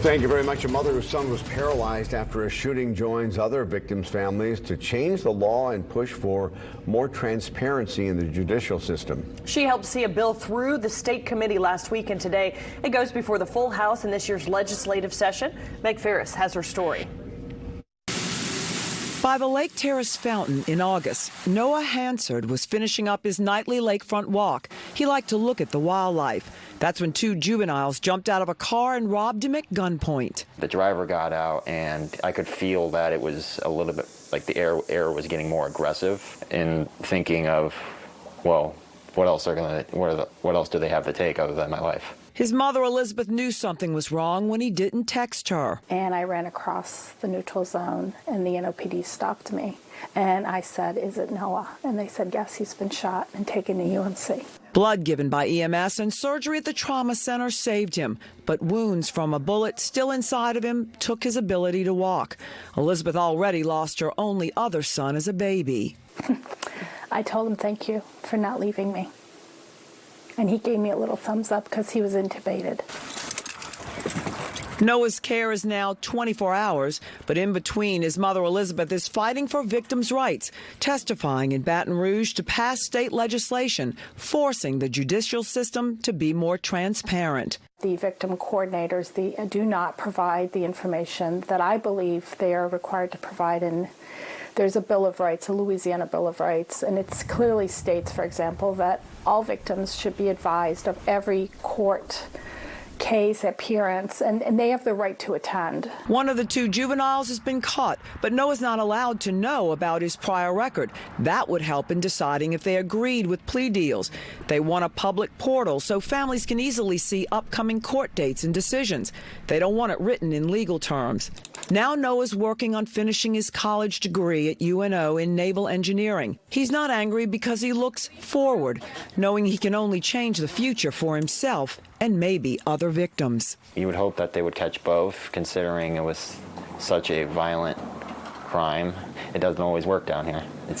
Thank you very much. A mother whose son was paralyzed after a shooting joins other victims' families to change the law and push for more transparency in the judicial system. She helped see a bill through the state committee last week, and today it goes before the full House in this year's legislative session. Meg Ferris has her story. By the Lake Terrace fountain in August, Noah Hansard was finishing up his nightly lakefront walk. He liked to look at the wildlife. That's when two juveniles jumped out of a car and robbed him at gunpoint. The driver got out, and I could feel that it was a little bit like the air air was getting more aggressive. In thinking of, well, what else are gonna what, the, what else do they have to take other than my life? His mother, Elizabeth, knew something was wrong when he didn't text her. And I ran across the neutral zone, and the NOPD stopped me. And I said, Is it Noah? And they said, Yes, he's been shot and taken to UMC. Blood given by EMS and surgery at the trauma center saved him, but wounds from a bullet still inside of him took his ability to walk. Elizabeth already lost her only other son as a baby. I told him thank you for not leaving me. And he gave me a little thumbs up because he was intubated. Noah's care is now 24 hours, but in between, his mother Elizabeth is fighting for victims' rights, testifying in Baton Rouge to pass state legislation forcing the judicial system to be more transparent. The victim coordinators the, do not provide the information that I believe they are required to provide in there's a Bill of Rights, a Louisiana Bill of Rights, and it clearly states, for example, that all victims should be advised of every court case appearance, and, and, they have the right to attend. One of the two juveniles has been caught, but Noah's not allowed to know about his prior record. That would help in deciding if they agreed with plea deals. They want a public portal so families can easily see upcoming court dates and decisions. They don't want it written in legal terms. Now Noah's working on finishing his college degree at UNO in naval engineering. He's not angry because he looks forward, knowing he can only change the future for himself and maybe other victims. You would hope that they would catch both, considering it was such a violent crime. It doesn't always work down here. It's